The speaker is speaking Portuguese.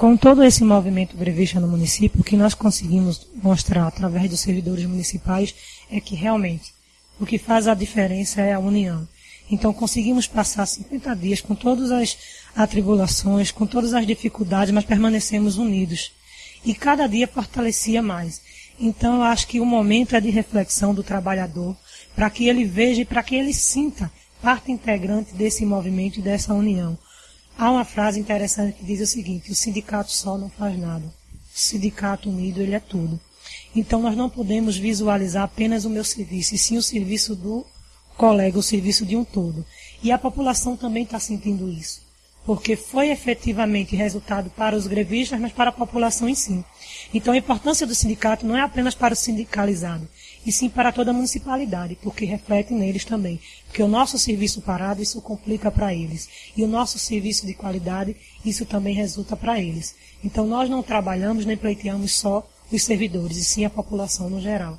Com todo esse movimento grevista no município, o que nós conseguimos mostrar através dos servidores municipais é que realmente o que faz a diferença é a união. Então conseguimos passar 50 dias com todas as atribulações, com todas as dificuldades, mas permanecemos unidos. E cada dia fortalecia mais. Então eu acho que o momento é de reflexão do trabalhador, para que ele veja e para que ele sinta parte integrante desse movimento e dessa união. Há uma frase interessante que diz o seguinte: o sindicato só não faz nada. O sindicato unido, ele é tudo. Então nós não podemos visualizar apenas o meu serviço, e sim o serviço do colega, o serviço de um todo. E a população também está sentindo isso porque foi efetivamente resultado para os grevistas, mas para a população em si. Então a importância do sindicato não é apenas para o sindicalizado, e sim para toda a municipalidade, porque reflete neles também. Porque o nosso serviço parado, isso complica para eles. E o nosso serviço de qualidade, isso também resulta para eles. Então nós não trabalhamos nem pleiteamos só os servidores, e sim a população no geral.